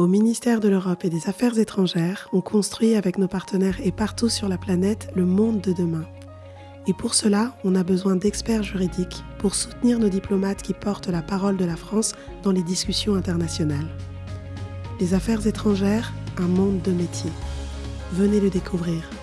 Au ministère de l'Europe et des Affaires étrangères, on construit avec nos partenaires et partout sur la planète le monde de demain. Et pour cela, on a besoin d'experts juridiques pour soutenir nos diplomates qui portent la parole de la France dans les discussions internationales. Les affaires étrangères, un monde de métiers. Venez le découvrir.